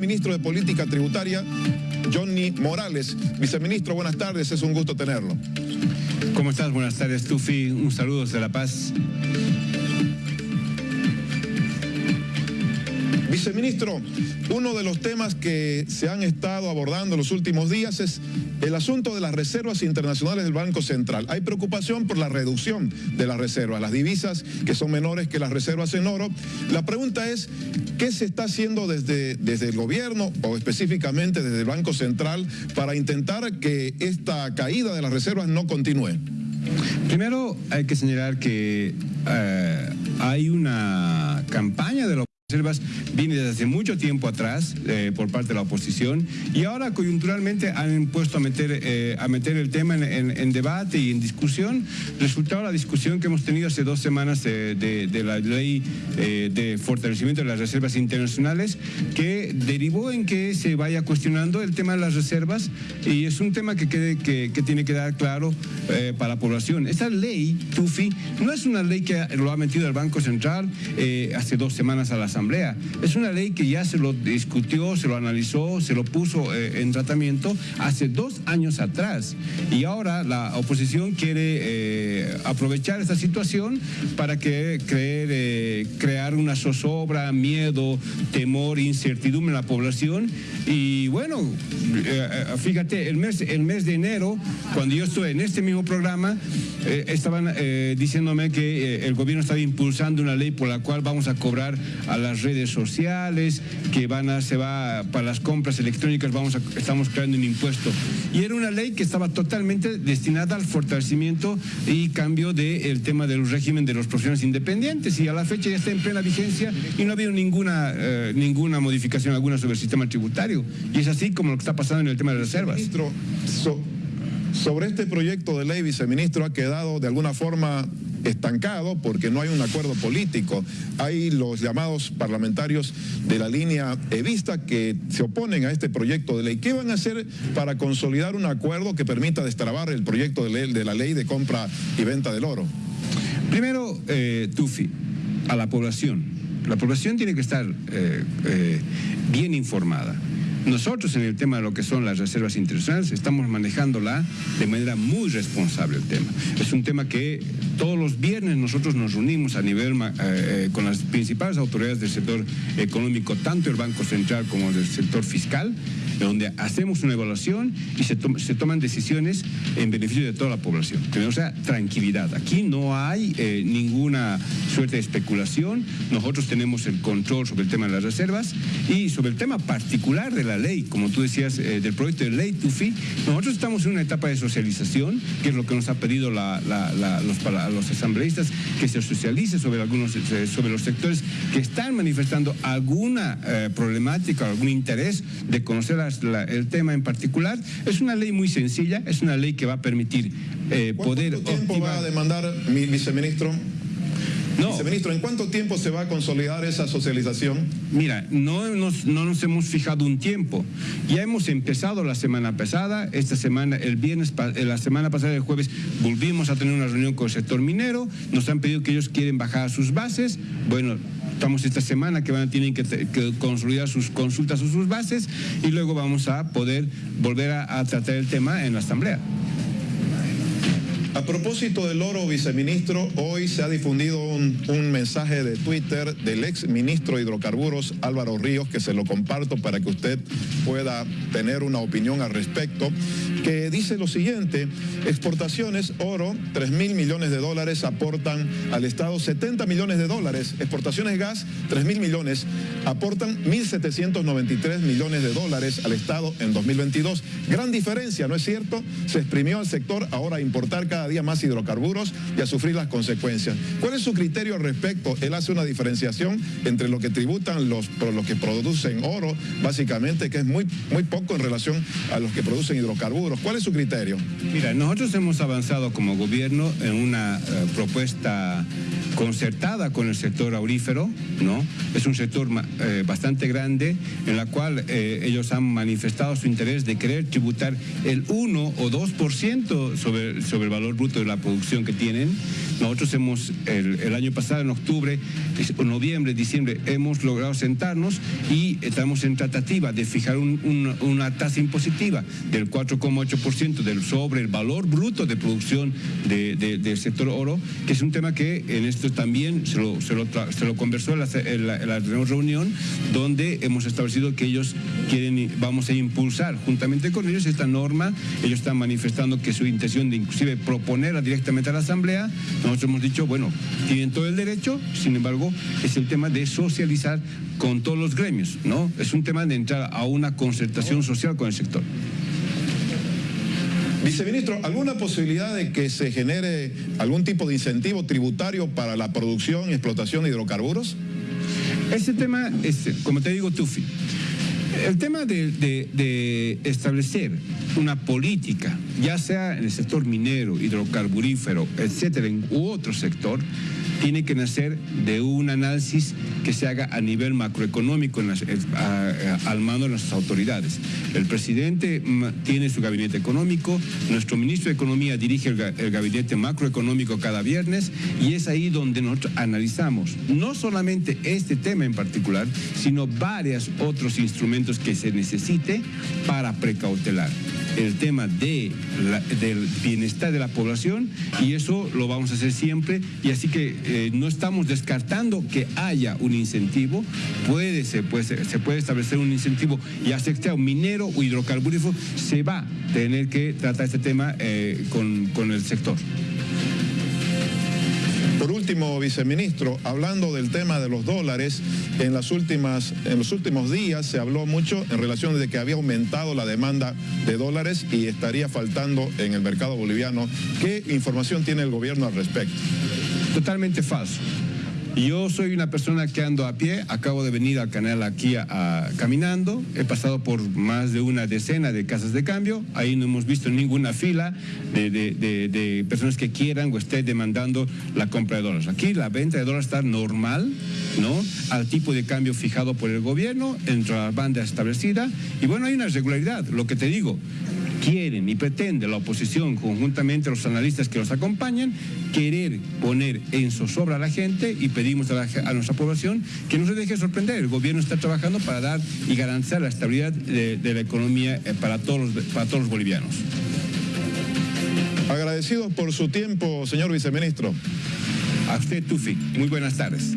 Ministro de Política Tributaria, Johnny Morales. Viceministro, buenas tardes, es un gusto tenerlo. ¿Cómo estás? Buenas tardes, Tufi. Un saludo desde La Paz. Viceministro, uno de los temas que se han estado abordando en los últimos días es el asunto de las reservas internacionales del Banco Central. Hay preocupación por la reducción de las reservas, las divisas que son menores que las reservas en oro. La pregunta es, ¿qué se está haciendo desde, desde el gobierno o específicamente desde el Banco Central para intentar que esta caída de las reservas no continúe? Primero hay que señalar que eh, hay una campaña de los reservas viene desde hace mucho tiempo atrás eh, por parte de la oposición y ahora coyunturalmente han impuesto a meter, eh, a meter el tema en, debate y en discusión. Resultado la discusión que hemos tenido hace dos semanas de, la ley eh, de fortalecimiento de las reservas internacionales que derivó en que se vaya cuestionando el tema de las reservas y es un tema que, quede, que, tiene que dar claro para la población. Esta ley, TUFI, no es una ley que lo ha metido el Banco Central hace dos semanas a la Es una ley que ya se lo discutió, se lo analizó, se lo puso eh, en tratamiento hace dos años atrás. Y ahora la oposición quiere eh, aprovechar esta situación para que eh, crear una zozobra, miedo, temor, incertidumbre en la población. Y bueno, fíjate, el mes, el mes de enero, cuando yo estuve en este mismo programa, estaban diciéndome que el gobierno estaba impulsando una ley por la cual vamos a cobrar a la las redes sociales, que van a, se va para las compras electrónicas, vamos a, estamos creando un impuesto. Y era una ley que estaba totalmente destinada al fortalecimiento y cambio del tema del régimen de los profesionales independientes. Y a la fecha ya está en plena vigencia y no ha habido ninguna, eh, ninguna modificación alguna sobre el sistema tributario. Y es así como lo que está pasando en el tema de reservas. Sobre este proyecto de ley, viceministro, ha quedado de alguna forma estancado porque no hay un acuerdo político. Hay los llamados parlamentarios de la línea evista que se oponen a este proyecto de ley. ¿Qué van a hacer para consolidar un acuerdo que permita destrabar el proyecto de, ley, de la ley de compra y venta del oro? Primero, eh, Tufi, a la población. La población tiene que estar eh, eh, bien informada. Nosotros en el tema de lo que son las reservas internacionales estamos manejándola de manera muy responsable el tema. Es un tema que todos los viernes nosotros nos reunimos a nivel eh, eh, con las principales autoridades del sector económico, tanto el Banco Central como del sector fiscal, donde hacemos una evaluación y se, toman decisiones en beneficio de toda la población. O sea, tranquilidad. Aquí no hay eh, ninguna suerte de especulación. Nosotros tenemos el control sobre el tema de las reservas y sobre el tema particular de la ley, como tú decías, eh, del proyecto de ley TUFI, nosotros estamos en una etapa de socialización, que es lo que nos ha pedido los, asambleístas, que se socialice sobre algunos eh, sobre los sectores que están manifestando alguna problemática, algún interés de conocer el tema en particular. Es una ley muy sencilla, es una ley que va a permitir eh, poder... ¿Cuánto tiempo va a demandar, mi viceministro? No. Viceministro, ¿en cuánto tiempo se va a consolidar esa socialización? Mira, no nos, no nos hemos fijado un tiempo. Ya hemos empezado la semana pasada, esta semana, el viernes, eh, la semana pasada, el jueves, volvimos a tener una reunión con el sector minero, nos han pedido que ellos quieren bajar sus bases. Bueno, estamos esta semana que van a tener que, consolidar sus consultas o sus bases y luego vamos a poder volver a tratar el tema en la asamblea. A propósito del oro, viceministro, hoy se ha difundido un, mensaje de Twitter del ex ministro de Hidrocarburos, Álvaro Ríos, que se lo comparto para que usted pueda tener una opinión al respecto, que dice lo siguiente, exportaciones, oro, 3 mil millones de dólares aportan al Estado 70 millones de dólares, exportaciones gas, 3 mil millones, aportan 1.793 millones de dólares al Estado en 2022. Gran diferencia, ¿no es cierto? Se exprimió al sector, ahora importar cada día más hidrocarburos y a sufrir las consecuencias. ¿Cuál es su criterio al respecto? Él hace una diferenciación entre lo que tributan los, los que producen oro, básicamente, que es muy, muy poco en relación a los que producen hidrocarburos. ¿Cuál es su criterio? Mira, nosotros hemos avanzado como gobierno en una eh, propuesta concertada con el sector aurífero, ¿no? Es un sector eh, bastante grande en la cual eh, ellos han manifestado su interés de querer tributar el 1 o 2% sobre, sobre el valor bruto de la producción que tienen. Nosotros hemos, el, año pasado, en octubre, noviembre, diciembre, hemos logrado sentarnos y estamos en tratativa de fijar una tasa impositiva del 4,8% del sobre el valor bruto de producción del sector oro, que es un tema que en también se lo, se lo, conversó en la, reunión, donde hemos establecido que ellos quieren, vamos a impulsar juntamente con ellos esta norma. Ellos están manifestando que su intención de inclusive proponerla directamente a la Asamblea. Nosotros hemos dicho, bueno, tienen todo el derecho, sin embargo, es el tema de socializar con todos los gremios, ¿no? Es un tema de entrar a una concertación social con el sector. Viceministro, ¿alguna posibilidad de que se genere algún tipo de incentivo tributario para la producción y explotación de hidrocarburos? Ese tema, es, como te digo, Tufi, el tema de, establecer una política, ya sea en el sector minero, hidrocarburífero, etcétera, u otro sector, tiene que nacer de un análisis que se haga a nivel macroeconómico al mando de nuestras autoridades. El presidente tiene su gabinete económico, nuestro ministro de Economía dirige el, gabinete macroeconómico cada viernes y es ahí donde nosotros analizamos no solamente este tema en particular, sino varios otros instrumentos que se necesite para precautelar el tema de del bienestar de la población y eso lo vamos a hacer siempre y así que eh, no estamos descartando que haya un incentivo, puede, se, puede, se puede establecer un incentivo y sea un minero o hidrocarburífero, se va a tener que tratar este tema eh, con, con el sector. Por último, viceministro, hablando del tema de los dólares, en, las últimas, en los últimos días se habló mucho en relación de que había aumentado la demanda de dólares y estaría faltando en el mercado boliviano. ¿Qué información tiene el gobierno al respecto? Totalmente falso. Yo soy una persona que ando a pie, acabo de venir al canal aquí a, caminando, he pasado por más de una decena de casas de cambio, ahí no hemos visto ninguna fila de, personas que quieran o estén demandando la compra de dólares. Aquí la venta de dólares está normal, ¿no? Al tipo de cambio fijado por el gobierno, entre la banda establecida, y bueno, hay una regularidad, lo que te digo, quieren y pretende la oposición, conjuntamente los analistas que los acompañan, querer poner en zozobra a la gente y pedimos a, nuestra población que no se deje sorprender. El gobierno está trabajando para dar y garantizar la estabilidad de, la economía eh, para todos, para todos los bolivianos. Agradecidos por su tiempo, señor viceministro. A usted, Tufi. Muy buenas tardes.